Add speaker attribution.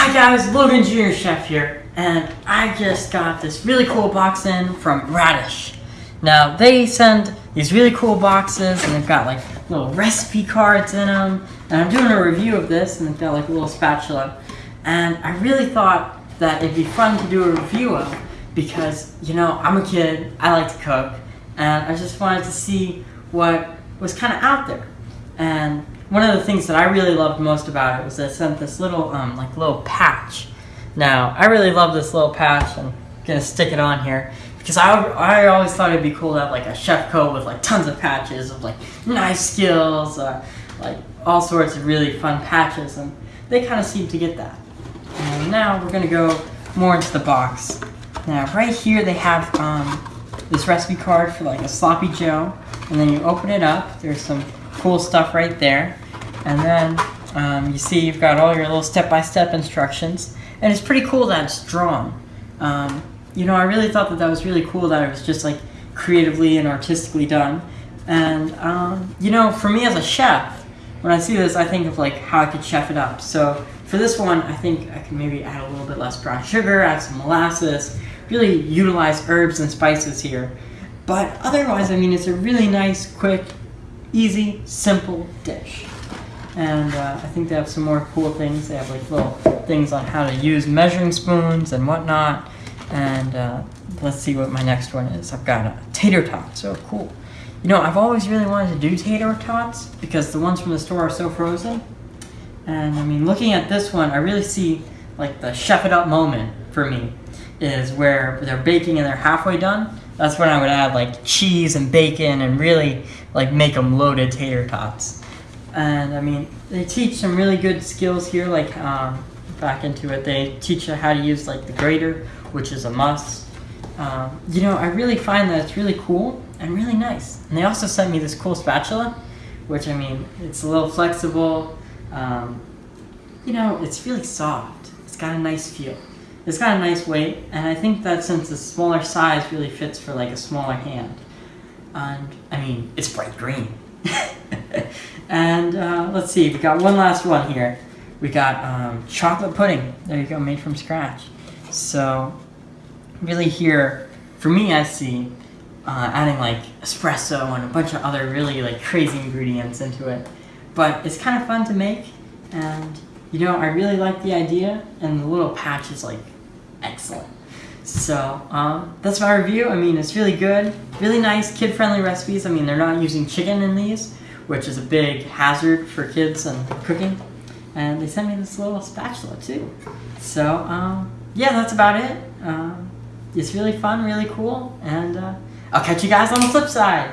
Speaker 1: Hi guys, Logan Jr. Chef here, and I just got this really cool box in from Raddish. Now, they send these really cool boxes, and they've got like little recipe cards in them, and I'm doing a review of this, and they've got like a little spatula, and I really thought that it'd be fun to do a review of, because, you know, I'm a kid, I like to cook, and I just wanted to see what was kind of out there. And one of the things that I really loved most about it was they sent this little, um, like little patch. Now, I really love this little patch. I'm gonna stick it on here because I, I always thought it'd be cool to have like a chef coat with like tons of patches of like knife skills, uh, like all sorts of really fun patches, and they kind of seem to get that. And now we're gonna go more into the box. Now, right here they have um, this recipe card for like a sloppy joe, and then you open it up. There's some cool stuff right there. And then um, you see you've got all your little step-by-step instructions. And it's pretty cool that it's drawn. Um, you know, I really thought that that was really cool that it was just like creatively and artistically done. And, um, you know, for me as a chef, when I see this, I think of like how I could chef it up. So for this one, I think I can maybe add a little bit less brown sugar, add some molasses, really utilize herbs and spices here. But otherwise, I mean, it's a really nice, quick, easy, simple dish. And uh, I think they have some more cool things. They have like little things on how to use measuring spoons and whatnot. And uh, let's see what my next one is. I've got a tater tot. So cool. You know, I've always really wanted to do tater tots because the ones from the store are so frozen. And I mean, looking at this one, I really see like the chef it up moment for me is where they're baking and they're halfway done. That's when I would add like cheese and bacon and really like make them loaded tater tots. And I mean, they teach some really good skills here, like um, back into it. They teach you how to use like the grater, which is a must. Um, you know, I really find that it's really cool and really nice. And they also sent me this cool spatula, which I mean, it's a little flexible. Um, you know, it's really soft. It's got a nice feel. It's got a nice weight, and I think that since the smaller size really fits for like a smaller hand. And I mean, it's bright green. and uh, let's see, we got one last one here. We got um, chocolate pudding. There you go, made from scratch. So, really here, for me, I see uh, adding like espresso and a bunch of other really like crazy ingredients into it. But it's kind of fun to make, and you know, I really like the idea, and the little patch is like excellent. So um, that's my review. I mean, it's really good, really nice, kid-friendly recipes. I mean, they're not using chicken in these, which is a big hazard for kids and cooking. And they sent me this little spatula too. So um, yeah, that's about it. Um, it's really fun, really cool, and uh, I'll catch you guys on the flip side.